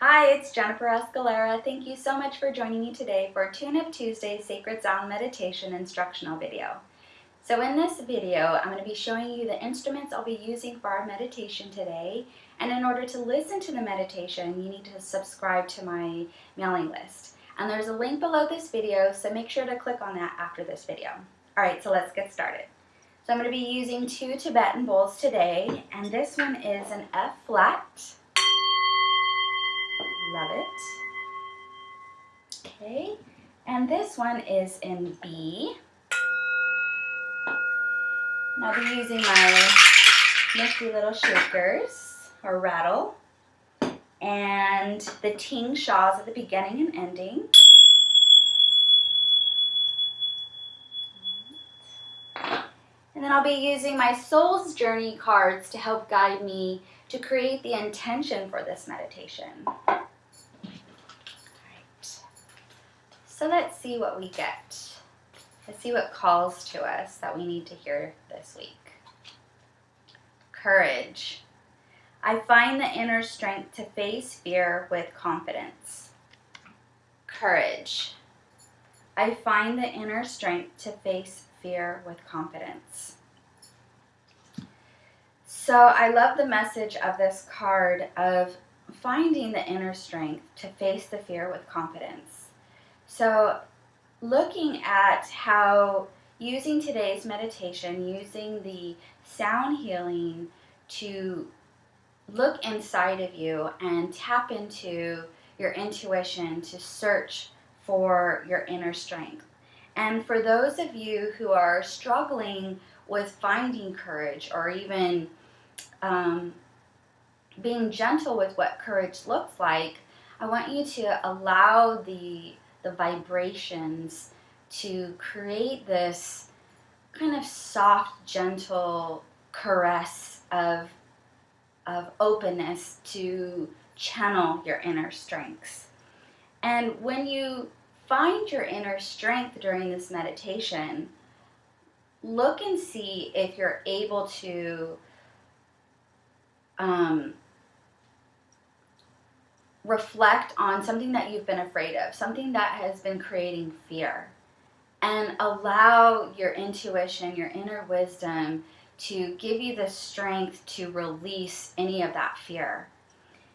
Hi, it's Jennifer Escalera. Thank you so much for joining me today for Tune Up Tuesday Sacred Sound Meditation instructional video. So in this video, I'm going to be showing you the instruments I'll be using for our meditation today. And in order to listen to the meditation, you need to subscribe to my mailing list. And there's a link below this video, so make sure to click on that after this video. All right, so let's get started. So I'm going to be using two Tibetan bowls today, and this one is an F flat Love it. Okay, and this one is in B. And I'll be using my nifty little shakers, or rattle, and the tingshas at the beginning and ending. And then I'll be using my Soul's Journey cards to help guide me to create the intention for this meditation. So let's see what we get. Let's see what calls to us that we need to hear this week. Courage. I find the inner strength to face fear with confidence. Courage. I find the inner strength to face fear with confidence. So I love the message of this card of finding the inner strength to face the fear with confidence. So looking at how using today's meditation, using the sound healing to look inside of you and tap into your intuition to search for your inner strength. And for those of you who are struggling with finding courage or even um, being gentle with what courage looks like, I want you to allow the the vibrations to create this kind of soft, gentle caress of, of openness to channel your inner strengths. And when you find your inner strength during this meditation, look and see if you're able to um, reflect on something that you've been afraid of, something that has been creating fear, and allow your intuition, your inner wisdom to give you the strength to release any of that fear.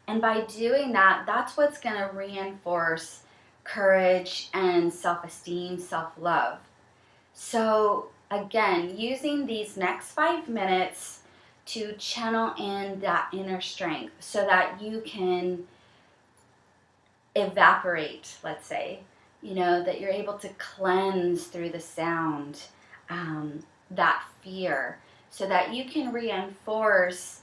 And by doing that, that's what's going to reinforce courage and self esteem, self love. So, again, using these next five minutes to channel in that inner strength so that you can evaporate, let's say, you know, that you're able to cleanse through the sound um, that fear so that you can reinforce,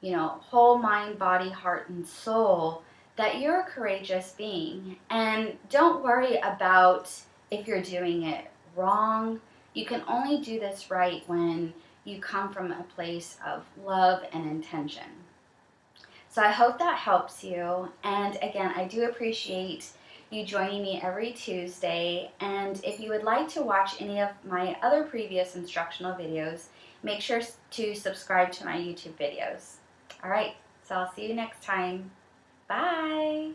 you know, whole mind, body, heart, and soul that you're a courageous being. And don't worry about if you're doing it wrong. You can only do this right when you come from a place of love and intention. So I hope that helps you. And again, I do appreciate you joining me every Tuesday. And if you would like to watch any of my other previous instructional videos, make sure to subscribe to my YouTube videos. All right, so I'll see you next time. Bye.